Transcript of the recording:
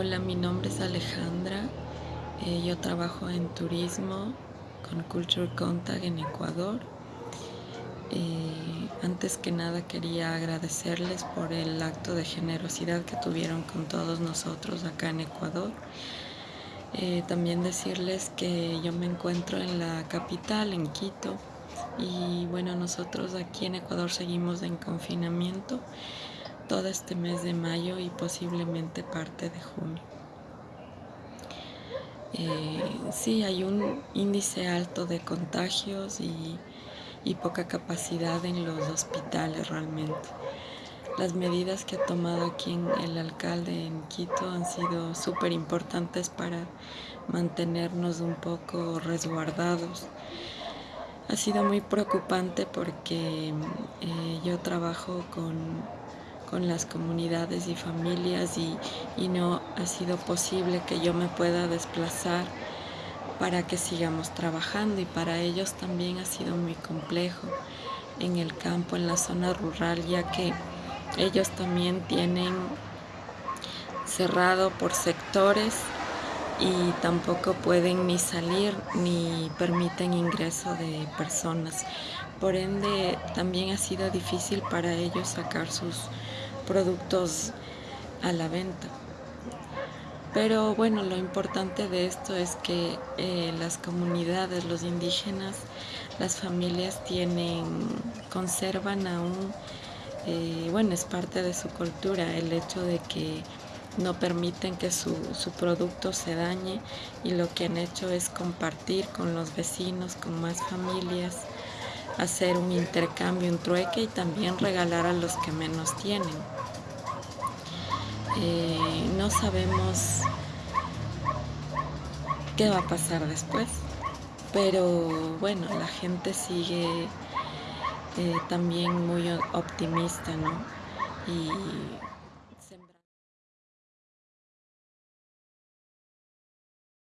Hola, mi nombre es Alejandra. Eh, yo trabajo en turismo con Culture Contact en Ecuador. Eh, antes que nada quería agradecerles por el acto de generosidad que tuvieron con todos nosotros acá en Ecuador. Eh, también decirles que yo me encuentro en la capital, en Quito, y bueno, nosotros aquí en Ecuador seguimos en confinamiento todo este mes de mayo y posiblemente parte de junio. Eh, sí, hay un índice alto de contagios y, y poca capacidad en los hospitales realmente. Las medidas que ha tomado aquí el alcalde en Quito han sido súper importantes para mantenernos un poco resguardados. Ha sido muy preocupante porque eh, yo trabajo con con las comunidades y familias y, no ha sido posible que yo me pueda desplazar para que sigamos trabajando y para ellos también ha sido muy complejo en el campo, en la zona rural, ya que ellos también tienen cerrado por sectores y tampoco pueden ni salir ni permiten ingreso de personas. Por ende, también ha sido difícil para ellos sacar sus productos a la venta. Pero bueno, lo importante de esto es que eh, las comunidades, los indígenas, las familias tienen, conservan aún, eh, bueno, es parte de su cultura el hecho de que no permiten que su, su, producto se dañe y lo que han hecho es compartir con los vecinos, con más familias, hacer un intercambio, un trueque y también regalar a los que menos tienen. Eh, no sabemos qué va a pasar después, pero bueno, la gente sigue eh, también muy optimista, ¿no? Y